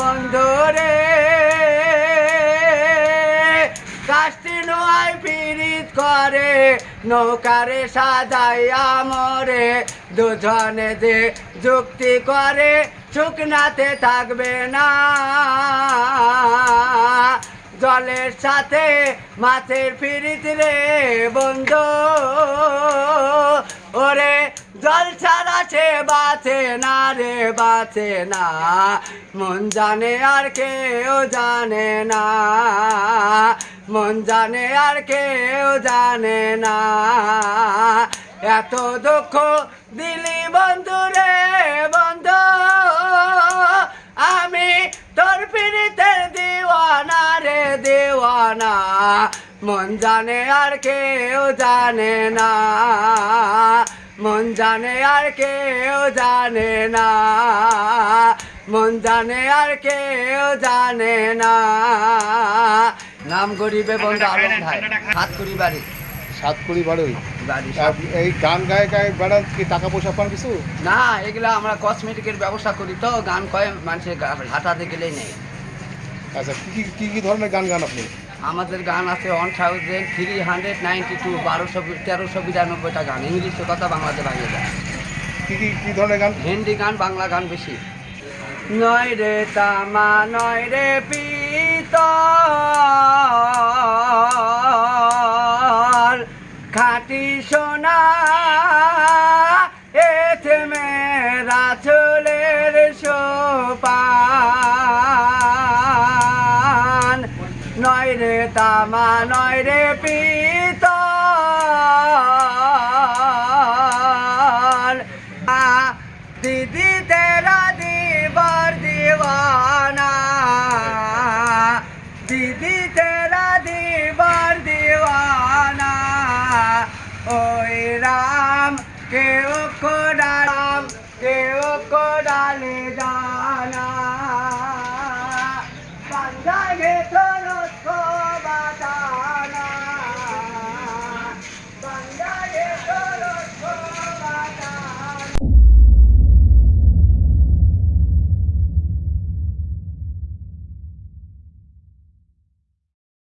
বন্ধু রে কাষ্টি নোয়াই পিরিত করে, নৌকারে সাজাইয়া মরে দুজনে যে যুক্তি করে শুকনাতে থাকবে না। জলের সাথে মাছের ফিরিত রে বন্ধু জল ছাড়া সে বাঁচে না রে, বাঁচে না। মন জানে আর কেউ জানে না। মন জানে আর কেউ জানে না। এত দুঃখ দিলি বন্ধু রে, বন্ধু। আমি তোর পিড়িতের দিওয়ানা রে, দিওয়ানা। মন জানে আর কেউ জানে না। জানে আর কেউ জানে না। মন জানে আর কেউ জানে না। নাম গরিবে বন্ধু আলম ভাই হাত করি বাড়ি। সাত কুড়ি বারোই বাড়ি এই গান গায়ে গায়ে কি টাকা পয়সা পান কিছু? না এগুলা আমরা কসমেটিকের ব্যবসা করি তো গান কয়ে মানুষের হাঁটাতে গেলেই নেই। আচ্ছা কি কি কি কি ধরনের গান গান আপনি? আমাদের গান আছে one thousand three hundred ninety two বারোশো তেরোশো বিরানব্বইটা গান। ইংলিশে কথা বাংলাতে ভাঙিয়ে যায় কী কী কি ধরনের গান? হিন্দি গান বাংলা গান বেশি। নয় রে তামা নয় রে পিত খাটি সোনা তামানয় রে পিত। দিদি তেরা দিবার দিওয়ানা। দিদি তেরা দিবার দিওয়ানা। ওই রাম কেউ